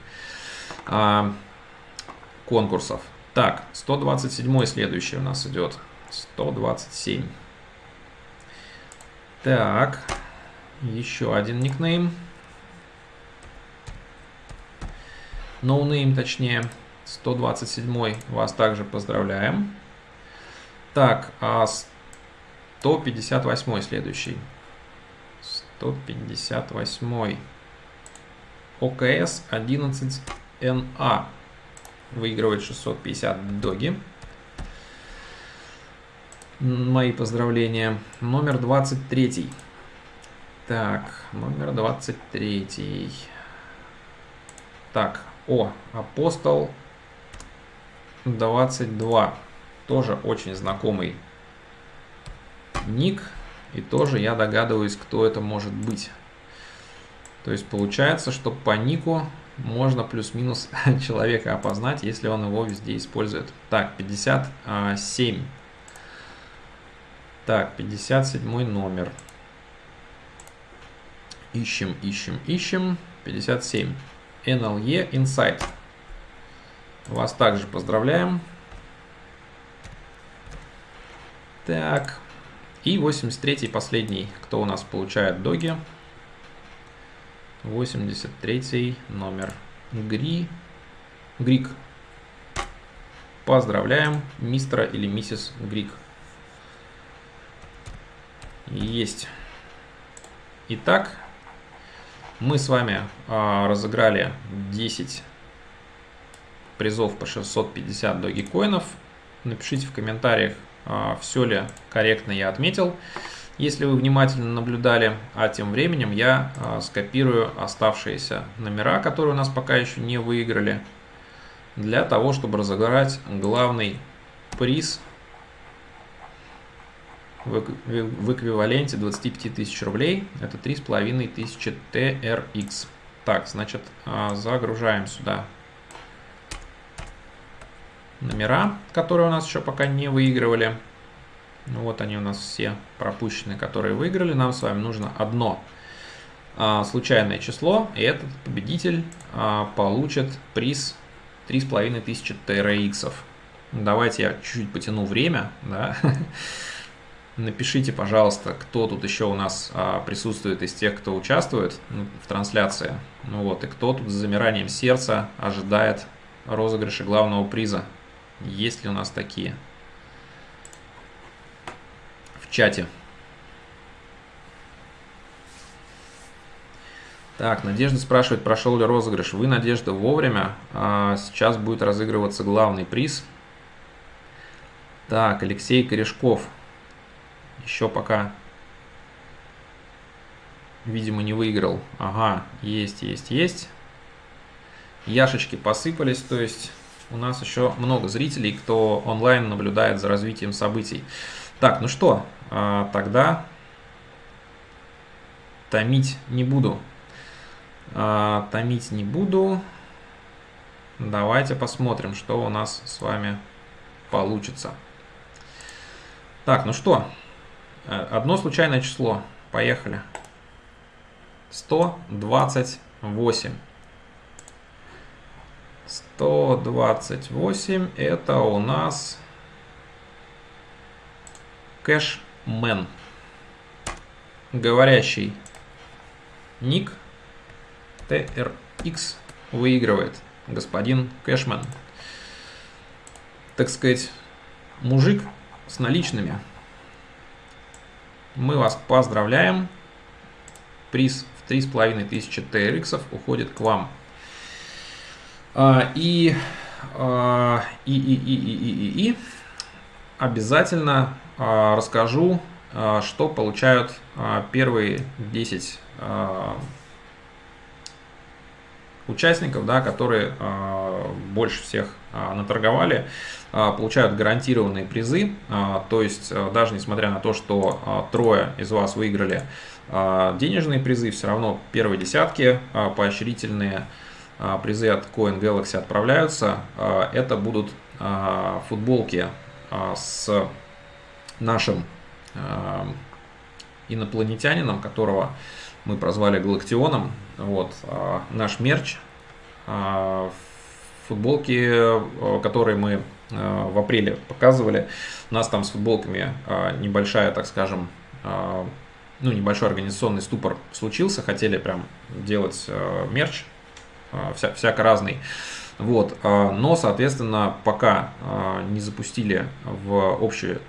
а, конкурсов. Так, 127 следующий у нас идет. 127. Так, еще один никнейм. Ноунейм no точнее. 127 вас также поздравляем. Так, а 158 следующий. 158. ОКС 11НА выигрывает 650 доги. Мои поздравления. Номер 23. Так, номер 23. Так, о, апостол 22. Тоже очень знакомый ник. И тоже я догадываюсь, кто это может быть. То есть получается, что по нику можно плюс-минус <laughs> человека опознать, если он его везде использует. Так, 57. Так, 57 номер. Ищем, ищем, ищем. 57. NLE Insight. Вас также поздравляем. Так. И 83-й последний, кто у нас получает доги. 83 номер. Гри Грик. Поздравляем, мистера или миссис Грик. Есть. Итак, мы с вами а, разыграли 10 призов по 650 догикоинов. Напишите в комментариях, а, все ли корректно я отметил, если вы внимательно наблюдали. А тем временем я а, скопирую оставшиеся номера, которые у нас пока еще не выиграли, для того, чтобы разыграть главный приз в эквиваленте 25 тысяч рублей. Это 3,5 тысячи TRX. Так, значит, а, загружаем сюда номера, которые у нас еще пока не выигрывали. Вот они у нас все пропущенные, которые выиграли. Нам с вами нужно одно а, случайное число, и этот победитель а, получит приз 3500 TRX. Давайте я чуть-чуть потяну время, да, <laughs> Напишите, пожалуйста, кто тут еще у нас а, присутствует из тех, кто участвует ну, в трансляции. Ну вот, и кто тут с замиранием сердца ожидает розыгрыша главного приза. Есть ли у нас такие? В чате. Так, Надежда спрашивает, прошел ли розыгрыш. Вы, Надежда, вовремя. А, сейчас будет разыгрываться главный приз. Так, Алексей Корешков еще пока, видимо, не выиграл. Ага, есть, есть, есть. Яшечки посыпались, то есть у нас еще много зрителей, кто онлайн наблюдает за развитием событий. Так, ну что, а, тогда томить не буду. А, томить не буду. Давайте посмотрим, что у нас с вами получится. Так, ну что, Э, одно случайное число. Поехали. 128. 128 это у нас кэшмен. Говорящий ник TRX выигрывает господин кэшмен. Так сказать, мужик с наличными. Мы вас поздравляем. Приз в 3500 TRX уходит к вам. А, и, а, и, и, и, и, и, и обязательно а, расскажу, что получают первые 10 участников, да, которые больше всех наторговали. Получают гарантированные призы, то есть даже несмотря на то, что трое из вас выиграли денежные призы, все равно первые десятки поощрительные призы от Coin Galaxy отправляются. Это будут футболки с нашим инопланетянином, которого мы прозвали Галактионом. Вот, наш мерч, футболки, которые мы в апреле показывали. У нас там с футболками небольшая, так скажем, ну, небольшой организационный ступор случился. Хотели прям делать мерч, вся, всяко разный. Вот, но, соответственно, пока не запустили в общую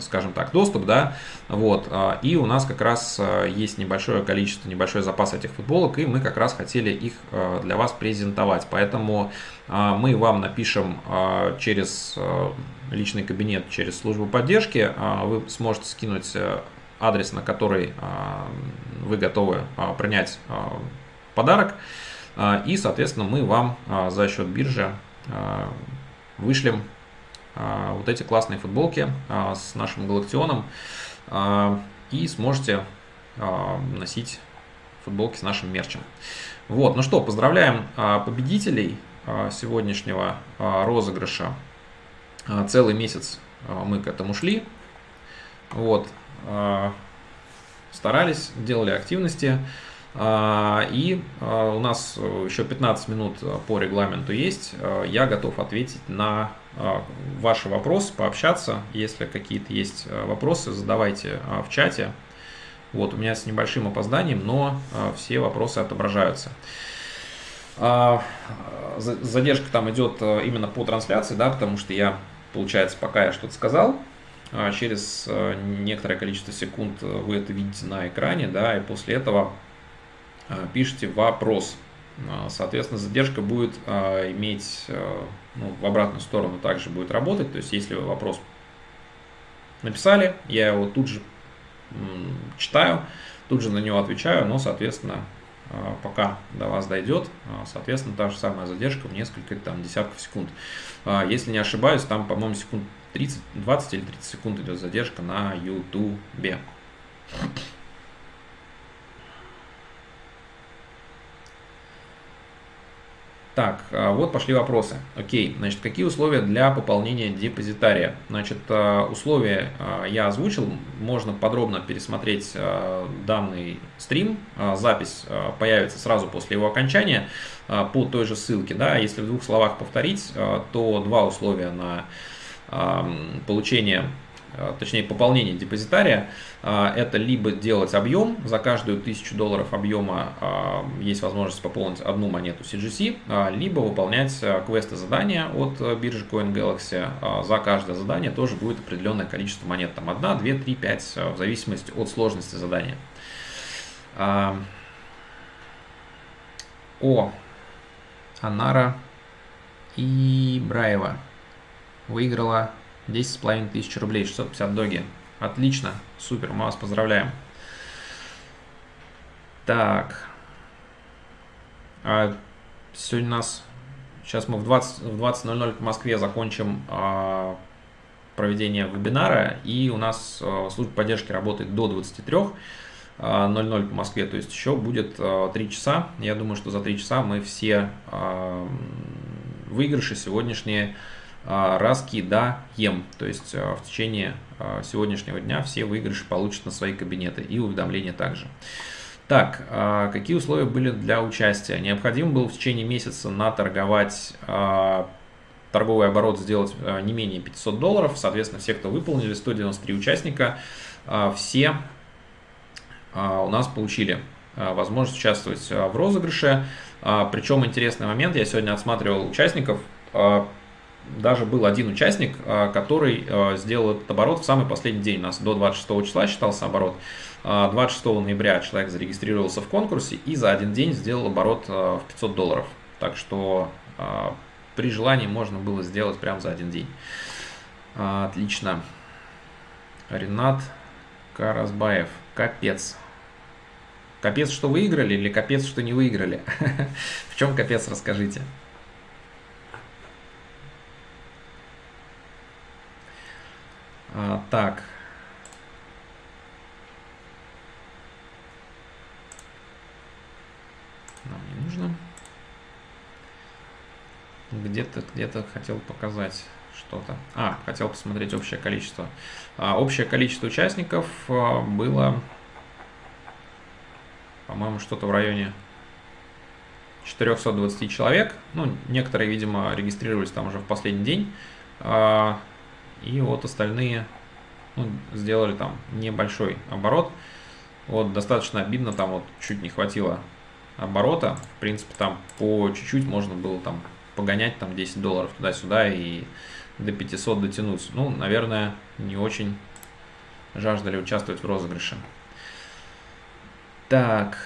скажем так, доступ, да, вот, и у нас как раз есть небольшое количество, небольшой запас этих футболок, и мы как раз хотели их для вас презентовать, поэтому мы вам напишем через личный кабинет, через службу поддержки, вы сможете скинуть адрес, на который вы готовы принять подарок, и, соответственно, мы вам за счет биржи вышлем а, вот эти классные футболки а, с нашим галактионом а, и сможете носить футболки с нашим мерчем. Вот, ну что, поздравляем победителей сегодняшнего розыгрыша. Целый месяц мы к этому шли. Вот, старались, делали активности. И у нас еще 15 минут по регламенту есть. Я готов ответить на а, ваши вопросы, пообщаться. Если какие-то есть а, вопросы, задавайте а, в чате. Вот, у меня с небольшим опозданием, но все вопросы отображаются. Задержка там идет именно по трансляции, да, потому что я, получается, пока я что-то сказал, через некоторое количество секунд вы это видите на экране, да, и после этого пишите вопрос. Соответственно, задержка будет иметь ну, в обратную сторону также будет работать. То есть, если вы вопрос написали, я его тут же читаю, тут же на него отвечаю, но, соответственно, пока до вас дойдет, соответственно, та же самая задержка в несколько там, десятков секунд. Если не ошибаюсь, там, по-моему, секунд 30, 20 или 30 секунд идет задержка на YouTube. Так, а, вот пошли вопросы. Окей, значит, какие условия для пополнения депозитария? Значит, а, условия а, я озвучил, можно подробно пересмотреть данный стрим. Запись появится сразу после его окончания по той же ссылке. Да? Если в двух словах повторить, то два условия на получение точнее пополнение депозитария, э, это либо делать объем, за каждую тысячу долларов объема э, есть возможность пополнить одну монету CGC, либо выполнять квесты задания от биржи CoinGalaxy. За каждое задание тоже будет определенное количество монет, там 1, 2, 3, 5, в зависимости от сложности задания. О, Анара и Браева выиграла 10,5 тысяч рублей, 650 доги. Отлично, супер, мы вас поздравляем. Так. А сегодня у нас... Сейчас мы в 20.00 в 20 по Москве закончим а, проведение вебинара. И у нас а, служба поддержки работает до 23.00 а, по Москве. То есть еще будет а, 3 часа. Я думаю, что за 3 часа мы все а, выигрыши сегодняшние а, раскидаем. То есть а, в течение а, сегодняшнего дня все выигрыши получат на свои кабинеты и уведомления также. Так, какие условия были для участия? Необходимо было в течение месяца наторговать торговый оборот сделать не менее 500 долларов. Соответственно, все, кто выполнили, 193 участника, все у нас получили возможность участвовать в розыгрыше. Причем интересный момент, я сегодня отсматривал участников, даже был один участник, а, который а, сделал этот оборот в самый последний день. У нас до 26 числа считался оборот. 26 а, ноября человек зарегистрировался в конкурсе и за один день сделал оборот в 500 долларов. Так что при желании можно было сделать прямо за один день. Отлично. Ренат Каразбаев. Капец. Капец, что выиграли или капец, что не выиграли? <laughs> В чем капец, расскажите. А, так. Нам не нужно. Где-то где-то хотел показать что-то. А, хотел посмотреть общее количество. А, общее количество участников а, было, по-моему, что-то в районе 420 человек. Ну, некоторые, видимо, регистрировались там уже в последний день. А, и вот остальные ну, сделали там небольшой оборот. Вот достаточно обидно, там вот чуть не хватило оборота. В принципе, там по чуть-чуть можно было там погонять там 10 долларов туда-сюда и до 500 дотянуть. Ну, наверное, не очень жаждали участвовать в розыгрыше. Так.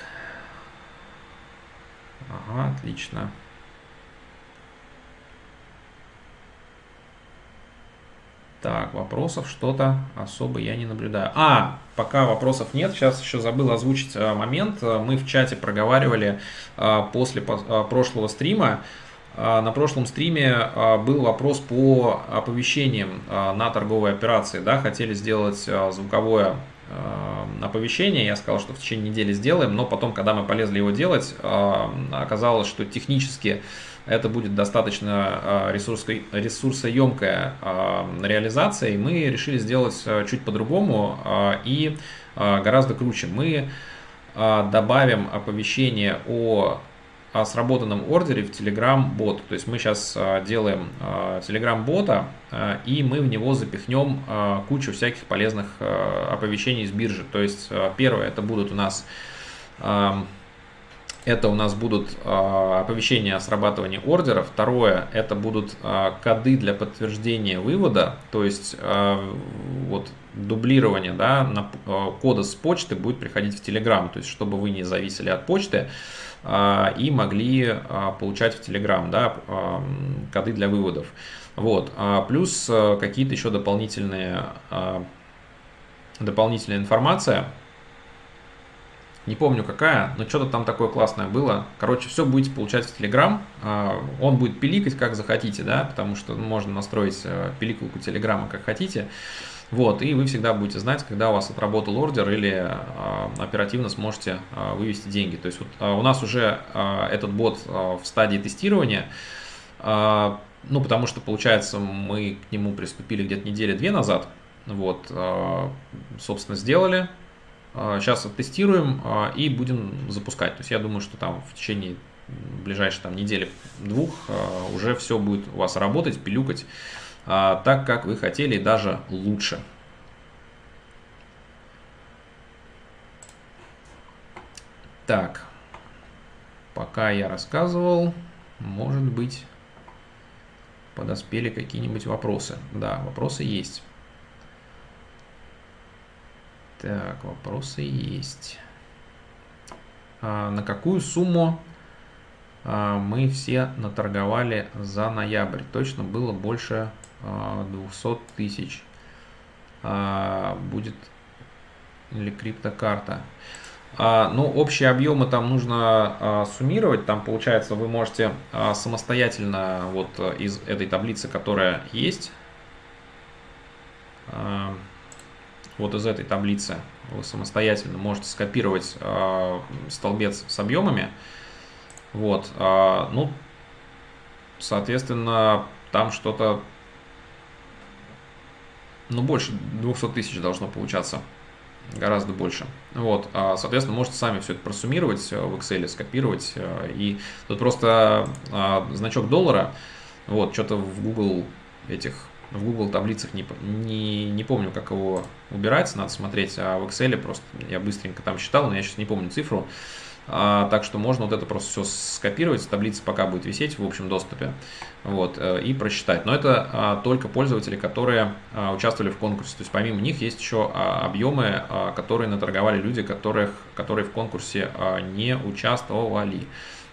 Ага, отлично. Так, вопросов что-то особо я не наблюдаю. А, пока вопросов нет, сейчас еще забыл озвучить а, момент. Мы в чате проговаривали а, после прошлого стрима. На прошлом стриме был вопрос по оповещениям на торговые операции. Да, хотели сделать звуковое оповещение. Я сказал, что в течение недели сделаем, но потом, когда мы полезли его делать, оказалось, что технически это будет достаточно а, ресурсоемкая реализация, и мы решили сделать чуть по-другому и гораздо круче. Мы добавим оповещение о о сработанном ордере в Telegram бот. То есть мы сейчас делаем Telegram бота и мы в него запихнем кучу всяких полезных оповещений с биржи. То есть первое это будут у нас это у нас будут оповещения о срабатывании ордера. Второе, это будут коды для подтверждения вывода, то есть вот дублирование да, кода с почты будет приходить в Telegram, то есть чтобы вы не зависели от почты и могли э, получать в Telegram да, э, коды для выводов. Вот. А плюс какие-то еще дополнительные, дополнительная информация, не помню какая, но что-то там такое классное было. Короче, все будете получать в Telegram. А, он будет пиликать как захотите, да, потому что можно настроить э, пиликалку Телеграма как хотите. Вот, и вы всегда будете знать, когда у вас отработал ордер или а, оперативно сможете а, вывести деньги. То есть вот, у нас уже этот бот в стадии тестирования, ну, потому что, получается, мы к нему приступили где-то недели-две назад. Вот, собственно, сделали, Сейчас а, оттестируем а, и будем запускать. То есть я думаю, что там в течение ближайшей там, недели двух а, уже все будет у вас работать, пилюкать так, как вы хотели, даже лучше. Так, пока я рассказывал, может быть, подоспели какие-нибудь вопросы. Да, вопросы есть. Так, вопросы есть. А, на какую сумму а, мы все наторговали за ноябрь? Точно было больше а, 200 тысяч. А, будет или криптокарта? А, ну, общие объемы там нужно а, суммировать. Там, получается, вы можете самостоятельно вот из этой таблицы, которая есть, вот из этой таблицы вы самостоятельно можете скопировать э, столбец с объемами. Вот, э, ну, соответственно, там что-то, ну, больше 200 тысяч должно получаться, гораздо больше. Вот, а, соответственно, можете сами все это просуммировать э, в Excel, скопировать. Э, и тут просто э, значок доллара, вот, что-то в Google этих в Google таблицах не, не, не помню, как его убирать, надо смотреть, а в Excel просто я быстренько там считал, но я сейчас не помню цифру. А, так что можно вот это просто все скопировать, таблица пока будет висеть в общем доступе, вот, э, и просчитать. Но это а, только пользователи, которые а, участвовали в конкурсе. То есть помимо них есть еще объемы, а, которые наторговали люди, которых, которые в конкурсе не участвовали.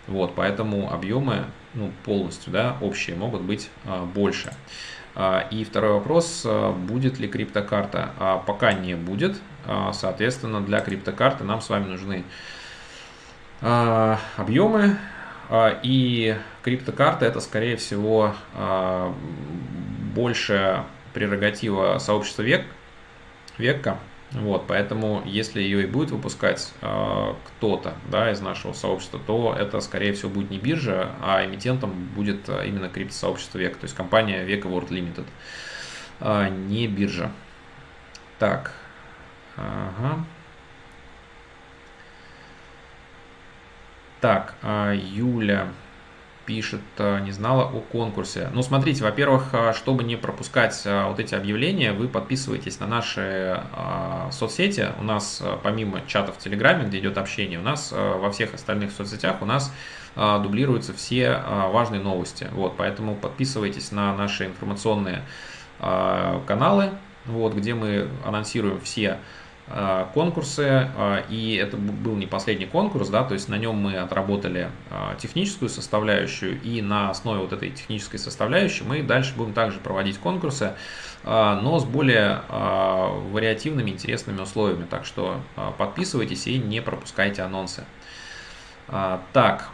Вот, поэтому объемы ну, полностью да, общие могут быть больше. И второй вопрос, будет ли криптокарта? А, пока не будет, соответственно, для криптокарты нам с вами нужны объемы, и криптокарта это, скорее всего, больше прерогатива сообщества век, века, вот, поэтому, если ее и будет выпускать кто-то да, из нашего сообщества, то это, скорее всего, будет не биржа, а эмитентом будет именно криптосообщество Века, то есть компания Века World Limited, не биржа. Так, ага. Так, э, Юля пишет, э, не знала о конкурсе. Ну, смотрите, во-первых, э, чтобы не пропускать вот эти объявления, вы подписываетесь на наши соцсети. У нас помимо чата в Телеграме, где идет общение, у нас во всех остальных соцсетях у нас дублируются все важные новости. Вот, поэтому подписывайтесь на наши информационные каналы, вот, где мы анонсируем все Э, конкурсы, э, и это был не последний конкурс, да, то есть на нем мы отработали э, техническую составляющую, и на основе вот этой технической составляющей мы дальше будем также проводить конкурсы, но с более вариативными, интересными условиями, так что подписывайтесь и не пропускайте анонсы. Так,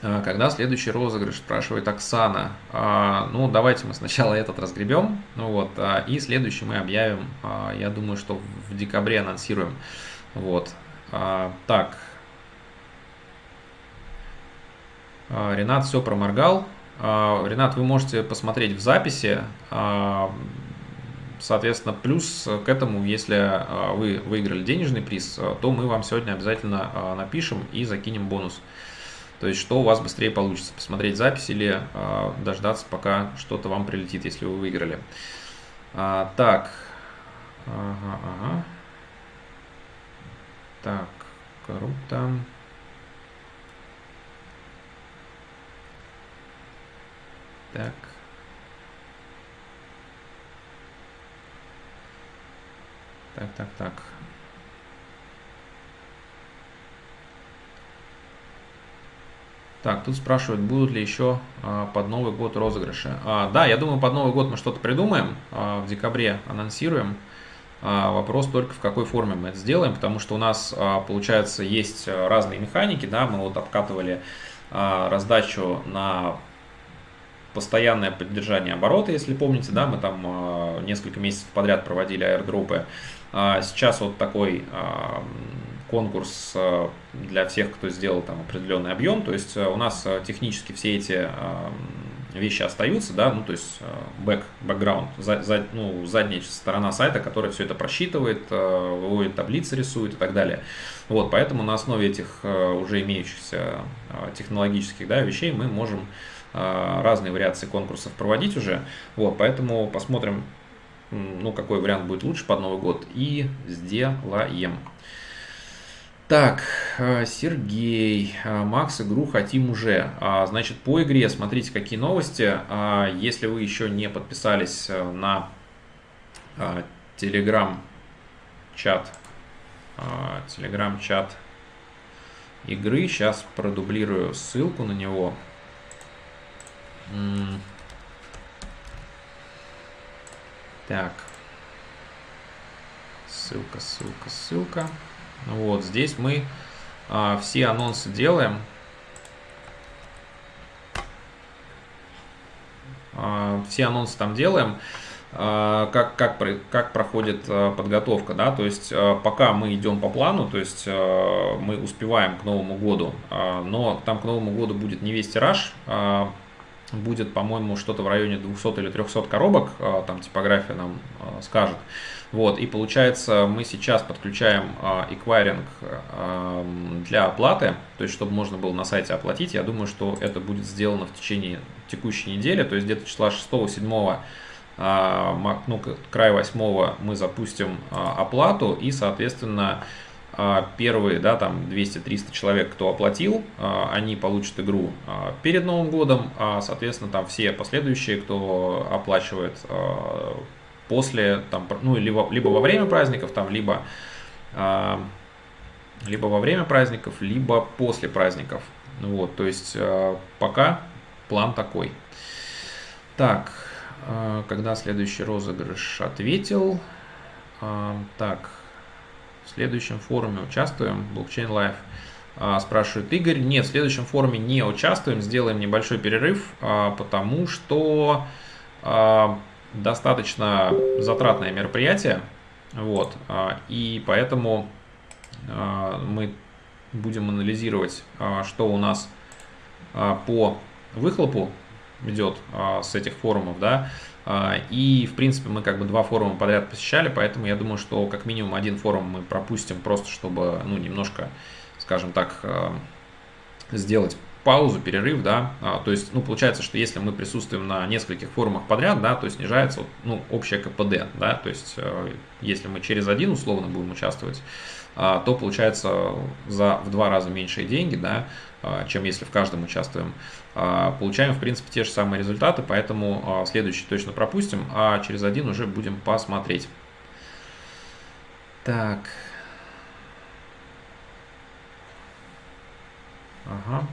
когда следующий розыгрыш, спрашивает Оксана. А, ну, давайте мы сначала этот разгребем, ну вот, а, и следующий мы объявим, я думаю, что в декабре анонсируем. Вот, так. Ренат все проморгал. Ренат, вы можете посмотреть в записи. Соответственно, плюс к этому, если вы выиграли денежный приз, то мы вам сегодня обязательно напишем и закинем бонус. То есть, что у вас быстрее получится, посмотреть запись или э, дождаться, пока что-то вам прилетит, если вы выиграли. А, так. Ага, ага. Так, круто. Так. Так, так, так. Так, тут спрашивают, будут ли еще а, под Новый год розыгрыши. А, да, я думаю, под Новый год мы что-то придумаем. А, в декабре анонсируем. Вопрос только в какой форме мы это сделаем, потому что у нас, получается, есть разные механики. Да, мы вот обкатывали раздачу на постоянное поддержание оборота, если помните, да, мы там несколько месяцев подряд проводили аирдропы. А, сейчас вот такой конкурс э, для всех, кто сделал там определенный объем. То есть э, у нас э, технически все эти вещи остаются, да, ну то есть back, background, за, за, ну, задняя сторона сайта, которая все это просчитывает, выводит таблицы, рисует и так далее. Вот, поэтому на основе этих уже имеющихся технологических да, вещей мы можем разные вариации конкурсов проводить уже. Вот, поэтому посмотрим, ну, какой вариант будет лучше под Новый год и сделаем. Так, э, Сергей, э, Макс, игру хотим уже. А, значит, по игре смотрите, какие новости. А, если вы еще не подписались э, на телеграм-чат, телеграм-чат игры, сейчас продублирую ссылку на него. Так, ссылка, ссылка, ссылка. Вот, здесь мы а, все анонсы делаем. А, все анонсы там делаем. А, как, как, как проходит а, подготовка, да, то есть а, пока мы идем по плану, то есть мы успеваем к Новому году, но там к Новому году будет не весь тираж, будет, по-моему, что-то в районе 200 или 300 коробок, а, там типография нам а, скажет. Вот, и получается, мы сейчас подключаем эквайринг для оплаты, то есть, чтобы можно было на сайте оплатить. Я думаю, что это будет сделано в течение текущей недели, то есть где-то числа 6-7 ну, край 8 мы запустим оплату и, соответственно, первые, да, там 200-300 человек, кто оплатил, они получат игру перед Новым годом, а, соответственно, там все последующие, кто оплачивает после, там, ну, либо, либо во время праздников, там, либо, либо во время праздников, либо после праздников. Вот, то есть пока план такой. Так, когда следующий розыгрыш ответил. Так, следующем форуме участвуем, Blockchain Live. Э, спрашивает Игорь. Нет, в следующем форуме не участвуем, сделаем небольшой перерыв, э, потому что достаточно затратное мероприятие, вот, а, и поэтому а, мы будем анализировать, а, что у нас по выхлопу идет с этих форумов, да, и, в принципе, мы как бы два форума подряд посещали, поэтому я думаю, что как минимум один форум мы пропустим просто, чтобы, ну, немножко, скажем так, сделать паузу, перерыв, да, а, то есть, ну, получается, что если мы присутствуем на нескольких форумах подряд, да, то снижается, ну, общее КПД, да, то есть, э, если мы через один условно будем участвовать, а, то получается за в два раза меньшие деньги, да, а, чем если в каждом участвуем. Получаем, в принципе, те же самые результаты, поэтому следующий точно пропустим, а через один уже будем посмотреть. Так. Ага.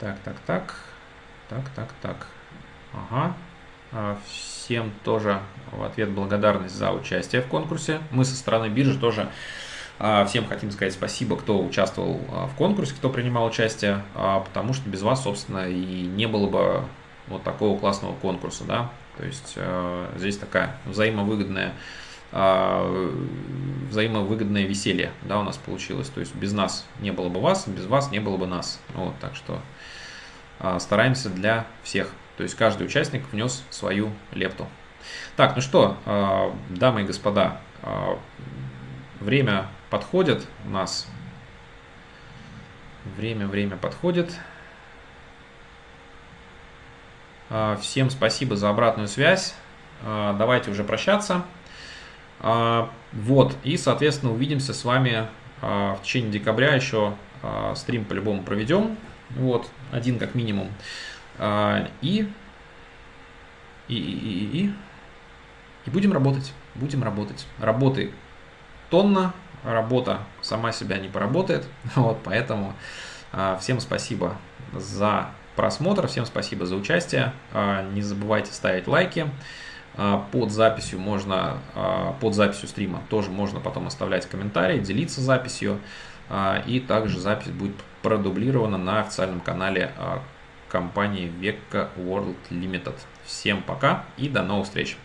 Так, так, так. Так, так, так. Ага. А, всем тоже в ответ благодарность за участие в конкурсе. Мы со стороны биржи тоже а, всем хотим сказать спасибо, кто участвовал а, в конкурсе, кто принимал участие, потому что без вас, собственно, и не было бы вот такого классного конкурса, да. То есть здесь такая взаимовыгодная взаимовыгодное веселье, да, у нас получилось. То есть без нас не было бы вас, без вас не было бы нас. Вот, так что а, стараемся для всех. То есть каждый участник внес свою лепту. Так, ну что, а, дамы и господа, а, время подходит у нас. Время, время подходит. Всем спасибо за обратную связь. Давайте уже прощаться. Вот, и, соответственно, увидимся с вами в течение декабря еще стрим по-любому проведем. Вот, один как минимум. А, и, и, и, и, и, и будем работать, будем работать. Работы тонна, работа сама себя не поработает. <laughs> Вот, поэтому а, всем спасибо за просмотр, всем спасибо за участие. А, не забывайте ставить лайки. А, под записью можно, под записью стрима тоже можно потом оставлять комментарии, делиться записью. И также запись будет продублирована на официальном канале компании Vecca World Limited. Всем пока и до новых встреч!